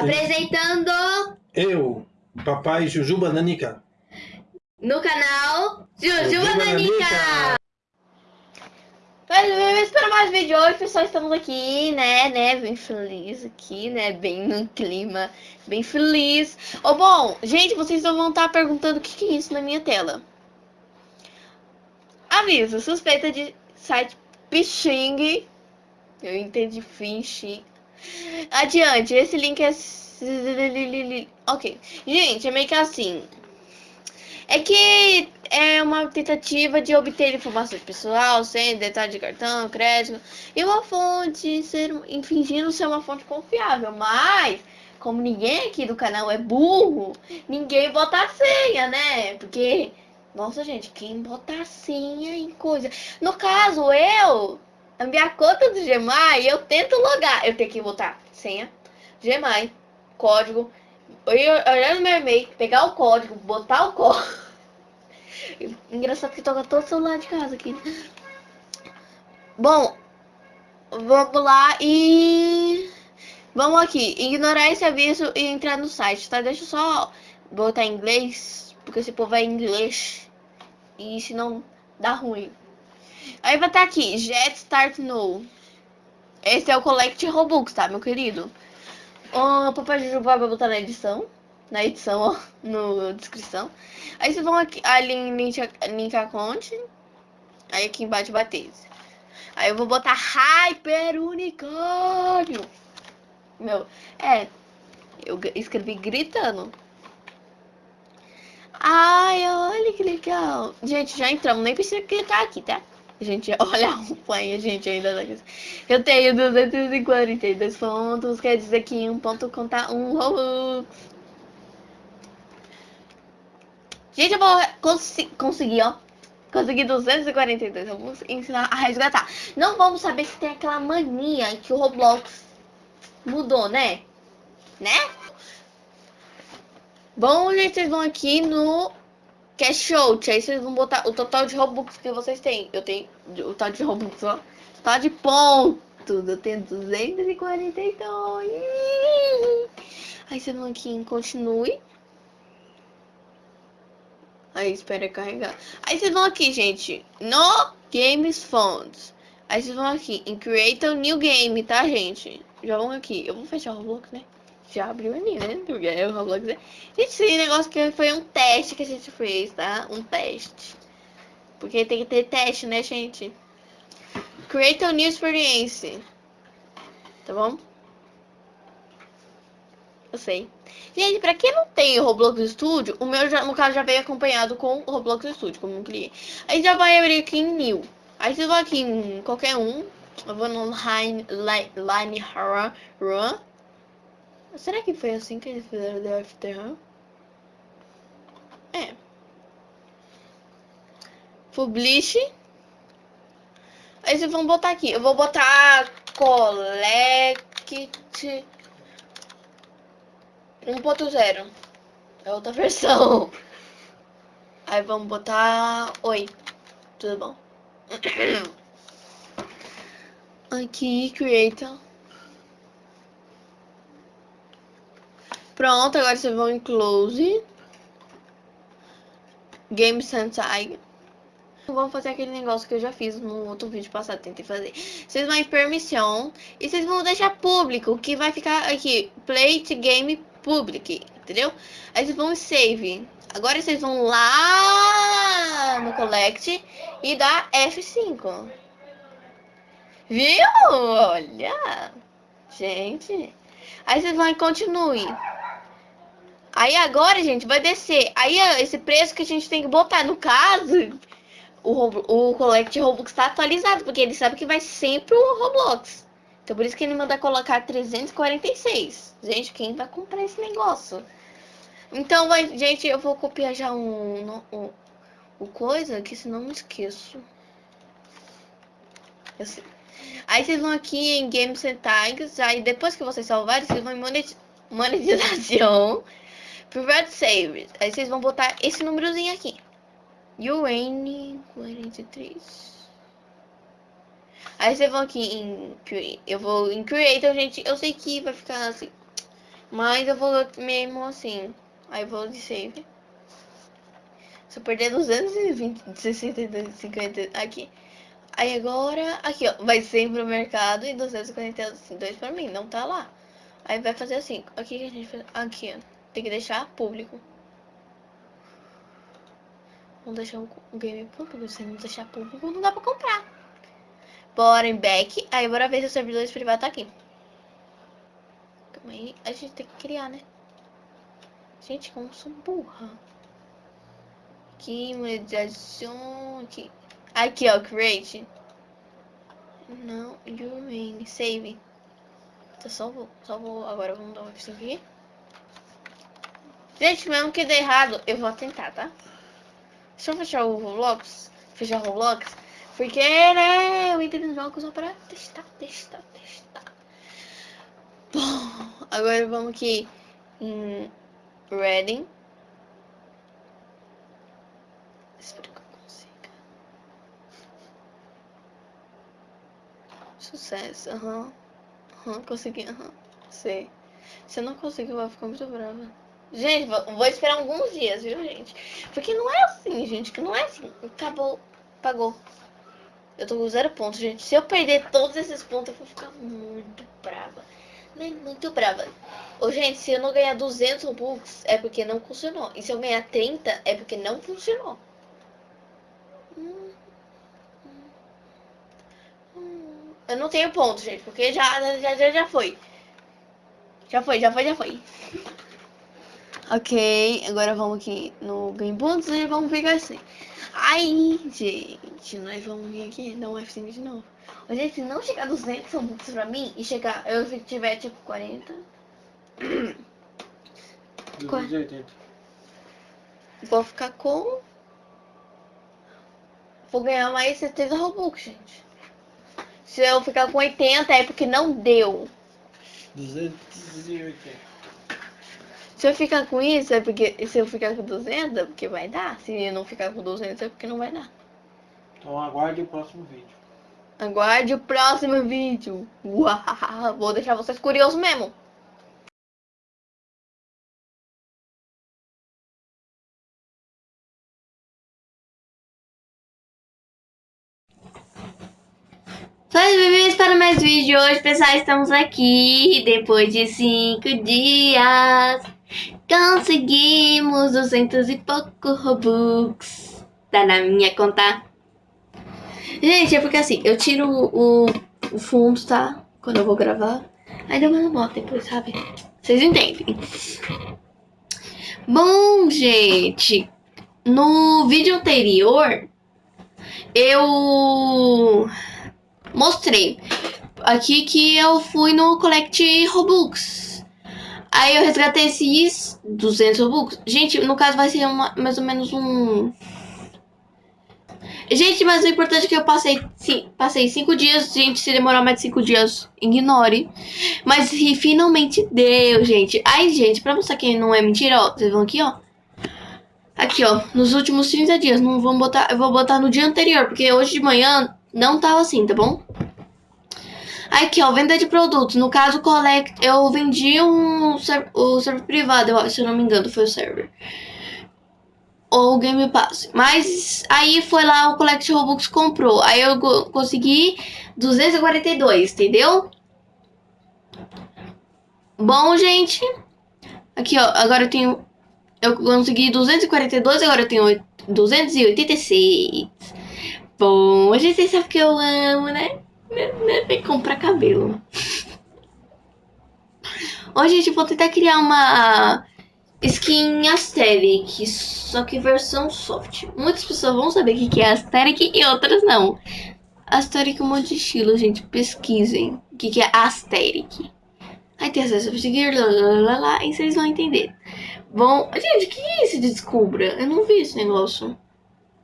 Apresentando Eu, papai Jujuba Nanica. no canal Jujuba Jujuba Nanica. Mas para mais vídeo hoje, pessoal, estamos aqui, né, né, bem feliz aqui, né, bem num clima bem feliz. Ô, bom, gente, vocês vão estar perguntando o que, que é isso na minha tela. Aviso, suspeita de site phishing. Eu entendi phishing. Adiante, esse link é... Ok. Gente, é meio que assim. É que é uma tentativa de obter informações pessoal, sem detalhe de cartão, crédito, e uma fonte ser, fingindo ser uma fonte confiável. Mas, como ninguém aqui do canal é burro, ninguém bota a senha, né? Porque, nossa gente, quem bota a senha em coisa. No caso, eu, a minha conta do Gmail, eu tento logar. Eu tenho que botar senha, Gmail, código, olhar no meu e-mail, pegar o código, botar o código. Engraçado que toca todo o celular de casa aqui. Bom, vamos lá e vamos aqui, ignorar esse aviso e entrar no site, tá? Deixa eu só botar em inglês, porque esse povo é inglês e se não dá ruim. Aí vai estar aqui, Jet Start No. Esse é o Collect Robux, tá, meu querido? O Papai Jujuba vai botar na edição. Na edição, ó, no descrição. Aí vocês vão aqui, ali em link account. Aí aqui embaixo bater. Aí eu vou botar Hyper Unicórnio. Meu, é. Eu escrevi gritando. Ai, olha que legal. Gente, já entramos. Nem precisa clicar aqui, tá? Gente, olha a campanha, gente, ainda tá Eu tenho 242 pontos, quer dizer que um ponto conta um Robux. Gente, eu vou cons conseguir, ó. Consegui 242. Eu vou ensinar a resgatar. Não vamos saber se tem aquela mania que o Roblox mudou, né? Né? Bom, gente, vocês vão aqui no Cash Out. Aí vocês vão botar o total de Robux que vocês têm. Eu tenho o total de Robux, ó. Total de pontos. Eu tenho 242. Aí vocês vão aqui em Continue. Aí espera carregar. Aí vocês vão aqui, gente, no Games Funds. Aí vocês vão aqui em Create a New Game, tá, gente? Já vão aqui. Eu vou fechar o Roblox, né? Já abriu ali, né? Porque é o Roblox. Gente, esse negócio que foi um teste que a gente fez, tá? Um teste. Porque tem que ter teste, né, gente? Create a New Experience. Tá bom? Eu sei. Gente, pra quem não tem o Roblox Studio, o meu, já, no caso, já veio acompanhado com o Roblox Studio, como um cliente. Aí já vai abrir aqui em New. Aí vocês vão aqui em qualquer um. Eu vou no Line, Line, line Run. Será que foi assim que eles fizeram The After Run? É. Publish. Aí vocês vão botar aqui. Eu vou botar Collect 1.0. É outra versão. Aí vamos botar... Oi, tudo bom? Aqui, Creator. Pronto, agora vocês vão em Close. Game Sentai. Vamos fazer aquele negócio que eu já fiz no outro vídeo passado, tentei fazer. Vocês vão em permissão e vocês vão deixar público, que vai ficar aqui, Plate Game Public, entendeu? Aí vocês vão em Save. Agora vocês vão lá no Collect e dá F5. Viu? Olha. Gente. Aí vocês vão em Continue. Aí agora, gente, vai descer. Aí esse preço que a gente tem que botar. No caso, o, o Collect Robux está atualizado, porque ele sabe que vai sempre o Roblox. Então por isso que ele manda colocar 346. Gente, quem vai comprar esse negócio? Então, vai, gente, eu vou copiar já um, um, o coisa, que senão não esqueço. Aí vocês vão aqui em Games and Tags, aí depois que vocês salvarem, vocês vão em monetização, Private Save. Aí vocês vão botar esse númerozinho aqui. UN 43. Aí vocês vão aqui em Eu vou em Creator, gente. Eu sei que vai ficar assim. Mas eu vou mesmo assim. Aí eu vou de save. Se eu perder 220, 62, 50 aqui. Aí agora, aqui ó, vai ser pro mercado e 242 pra mim, não tá lá. Aí vai fazer assim, aqui que a gente faz, aqui ó, tem que deixar público. Vamos deixar o game público, se não deixar público não dá pra comprar. Bora em back, aí bora ver se o servidor privado tá aqui. Calma aí, a gente tem que criar, né? Gente, como sou burra. Aqui, mediação, aqui. Aqui, ó, create. Não, you mean save. Então, só vou, só vou, agora vamos dar um F5 aqui. Gente, mesmo que dê errado, eu vou tentar, tá? Deixa eu fechar o Roblox, fechar o Roblox, porque, né, eu entrei no jogo só pra testar, testar, testar. Bom, agora vamos aqui em Reading. Espero que eu consiga. Sucesso, aham. Uhum. Uhum, consegui, aham. Uhum. Sei. Se eu não conseguir, eu vou ficar muito brava. Gente, vou esperar alguns dias, viu, gente? Porque não é assim, gente, que não é assim. Acabou, pagou. Eu tô com zero pontos, gente. Se eu perder todos esses pontos, eu vou ficar muito brava. Muito brava. Ô, gente, se eu não ganhar 200 Robux, é porque não funcionou. E se eu ganhar 30, é porque não funcionou. Eu não tenho ponto, gente, porque já, já, já, já foi. Já foi, já foi, já foi. Ok, agora vamos aqui no Game Pontos e vamos pegar assim. Aí, gente, nós vamos vir aqui, dar um F5 de novo. Gente, se não chegar 200 pontos pra mim e chegar, eu tiver tipo 40... 280. Vou ficar com... Vou ganhar mais 70 Robux, gente. Se eu ficar com 80 é porque não deu. 280. Se eu ficar com isso é porque. Se eu ficar com 200 é porque vai dar. Se eu não ficar com 200 é porque não vai dar. Então aguarde o próximo vídeo. Aguarde o próximo vídeo. Uau, vou deixar vocês curiosos mesmo. Faz bem-vindos para mais vídeo. Hoje, pessoal, estamos aqui depois de cinco dias. Conseguimos 200 e pouco Robux. Tá na minha conta. Gente, é porque assim, eu tiro o, o fundo, tá? Quando eu vou gravar. Aí deu uma moto depois, sabe? Vocês entendem. Bom, gente. No vídeo anterior, eu mostrei aqui que eu fui no Collect Robux. Aí eu resgatei esses 200 Robux. Gente, no caso vai ser uma, mais ou menos um... Gente, mas o importante é que eu passei, sim, passei cinco dias. Gente, se demorar mais de cinco dias, ignore. Mas finalmente deu, gente. Ai, gente, pra mostrar que não é mentira, ó. Vocês vão aqui, ó. Aqui, ó. Nos últimos 30 dias. Não vou botar... Eu vou botar no dia anterior. Porque hoje de manhã não tava assim, tá bom? Aqui, ó, venda de produtos. No caso, collect, eu vendi um o server privado, se eu não me engano, foi o server. Ou o Game Pass. Mas aí foi lá o Collect Robux comprou. Aí eu consegui 242, entendeu? Bom, gente. Aqui, ó, agora eu tenho... Eu consegui 242, agora eu tenho 286. Bom, a gente sabe que eu amo, né? Vem comprar cabelo. Hoje, gente, vou tentar criar uma skin Aesthetic, só que versão soft. Muitas pessoas vão saber o que é Aesthetic e outras não. Aesthetic é um monte de estilo, gente. Pesquisem o que é Aesthetic. Aí tem acesso a seguir, lá, lá, lá, lá, e vocês vão entender. Bom, gente, o que é esse Descubra? Eu não vi esse negócio.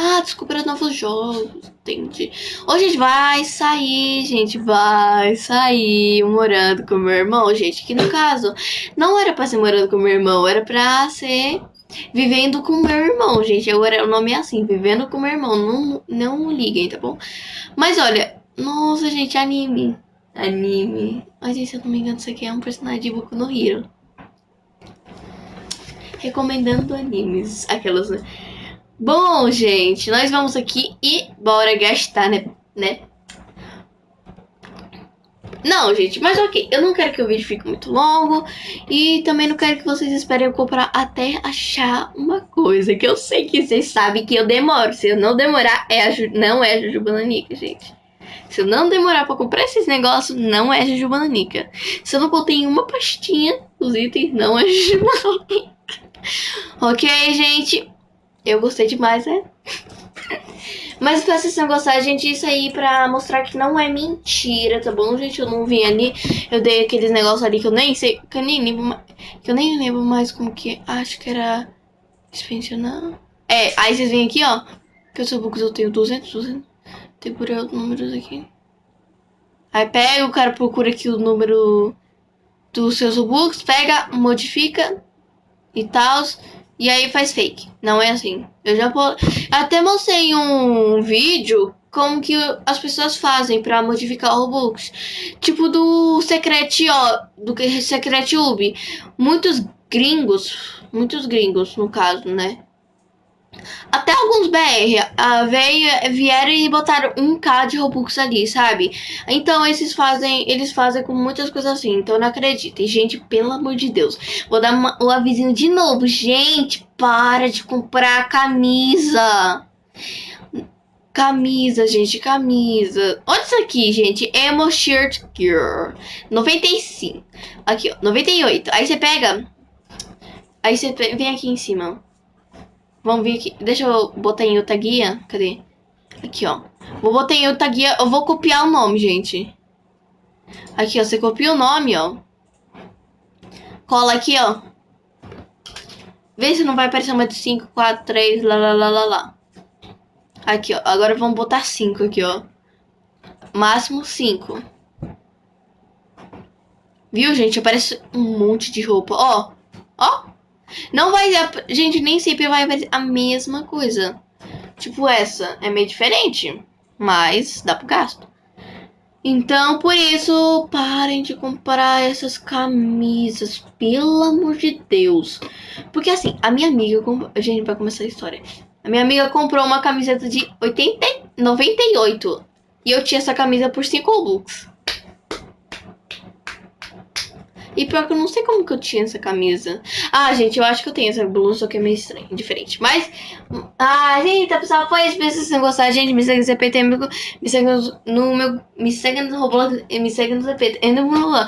Ah, descobrir novos jogos, entendi. Hoje a gente vai sair, gente, vai sair morando com meu irmão, gente. Que no caso, não era pra ser morando com meu irmão, era pra ser vivendo com meu irmão, gente. Agora o nome é assim, vivendo com meu irmão. Não, não liguem, tá bom? Mas olha, nossa, gente, anime. Anime. Mas se eu não me engano, isso aqui é um personagem de Boku no Hero. recomendando animes. Aquelas, né? Bom, gente, nós vamos aqui e bora gastar, né? né? Não, gente, mas ok. Eu não quero que o vídeo fique muito longo. E também não quero que vocês esperem eu comprar até achar uma coisa. Que eu sei que vocês sabem que eu demoro. Se eu não demorar, é a não é a Jujuba Nanica, gente. Se eu não demorar pra comprar esses negócios, não é Jujuba Nanica. Se eu não botei uma pastinha os itens, não é Jujuba Nanica. ok, gente. Eu gostei demais, né? Mas se vocês não gostar, gente, isso aí pra mostrar que não é mentira, tá bom, gente? Eu não vim ali, eu dei aqueles negócios ali que eu nem sei, que eu nem lembro, que eu nem lembro mais como que, acho que era expansionar. É, aí vocês vêm aqui, ó, que eu sou books eu tenho 200, 200, tem por aí os números aqui. Aí pega, o cara procura aqui o número dos seus books, pega, modifica e tal, e aí faz fake. Não é assim. Eu já até mostrei um vídeo como que as pessoas fazem para modificar o Robux. Tipo do Secret, ó, do Secret Ub. Muitos gringos, muitos gringos no caso, né? Até alguns BR uh, veio, vieram e botaram um K de Robux ali, sabe? Então esses fazem, eles fazem com muitas coisas assim. Então não acreditem, gente, pelo amor de Deus. Vou dar uma, um avisinho de novo, gente, para de comprar camisa. Camisa, gente, camisa. Olha isso aqui, gente. Emo Shirt Girl. 95. Aqui, ó. 98. Aí você pega. Aí você vem aqui em cima. Vamos vir aqui. Deixa eu botar em outra guia. Cadê? Aqui, ó. Vou botar em outra guia. Eu vou copiar o nome, gente. Aqui, ó. Você copia o nome, ó. Cola aqui, ó. Vê se não vai aparecer uma de 5, 4, 3, lá, lá, lá, lá, lá. Aqui, ó. Agora vamos botar 5 aqui, ó. Máximo 5. Viu, gente? Aparece um monte de roupa. Ó. Ó. Não vai... Gente, nem sempre vai aparecer a mesma coisa. Tipo essa. É meio diferente. Mas dá pro gasto. Então, por isso, parem de comprar essas camisas. Pelo amor de Deus. Porque assim, a minha amiga... Comp... Gente, vai começar a história. A minha amiga comprou uma camiseta de 80... 98. E eu tinha essa camisa por 5 Robux. E pior que eu não sei como que eu tinha essa camisa. Ah, gente, eu acho que eu tenho essa blusa, que é meio estranho, diferente. Mas, ah, gente, pessoal, foi isso. Se vocês gostaram, gente, me segue no CPT, me segue no meu, me segue no Roblox, me segue no CPT, e no meu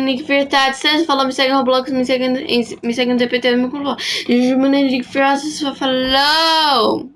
Nick Furtado, você falou, me segue no Roblox, me segue no, me segue no CPT, me falou, Nick Furtado, falou.